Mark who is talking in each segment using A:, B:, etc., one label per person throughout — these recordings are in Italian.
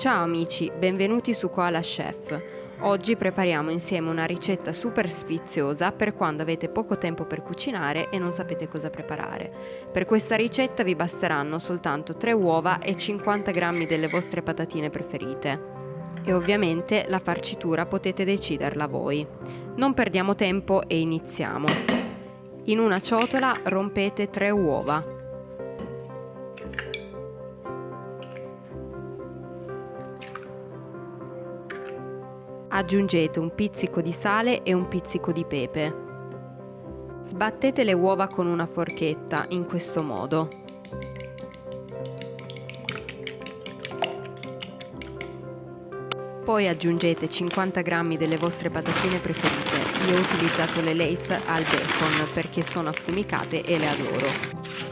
A: Ciao amici, benvenuti su Koala Chef. Oggi prepariamo insieme una ricetta super sfiziosa per quando avete poco tempo per cucinare e non sapete cosa preparare. Per questa ricetta vi basteranno soltanto 3 uova e 50 g delle vostre patatine preferite. E ovviamente la farcitura potete deciderla voi. Non perdiamo tempo e iniziamo. In una ciotola rompete 3 uova. Aggiungete un pizzico di sale e un pizzico di pepe. Sbattete le uova con una forchetta, in questo modo. Poi aggiungete 50 g delle vostre patatine preferite. Io ho utilizzato le Lace al bacon perché sono affumicate e le adoro.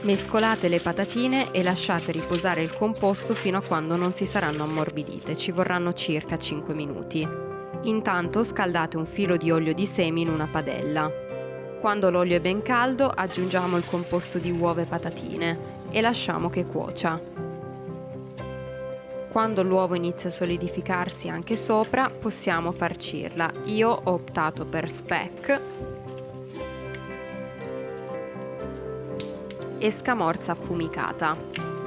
A: Mescolate le patatine e lasciate riposare il composto fino a quando non si saranno ammorbidite, ci vorranno circa 5 minuti. Intanto scaldate un filo di olio di semi in una padella. Quando l'olio è ben caldo aggiungiamo il composto di uova e patatine e lasciamo che cuocia. Quando l'uovo inizia a solidificarsi anche sopra possiamo farcirla. Io ho optato per speck e scamorza affumicata.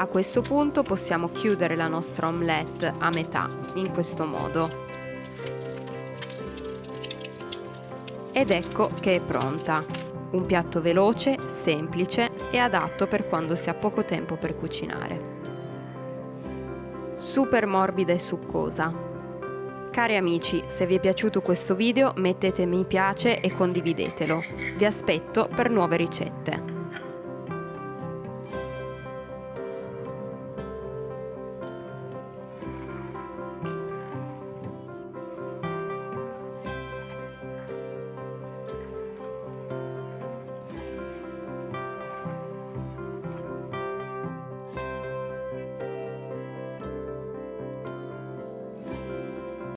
A: A questo punto possiamo chiudere la nostra omelette a metà, in questo modo. Ed ecco che è pronta. Un piatto veloce, semplice e adatto per quando si ha poco tempo per cucinare. Super morbida e succosa. Cari amici, se vi è piaciuto questo video mettete mi piace e condividetelo. Vi aspetto per nuove ricette.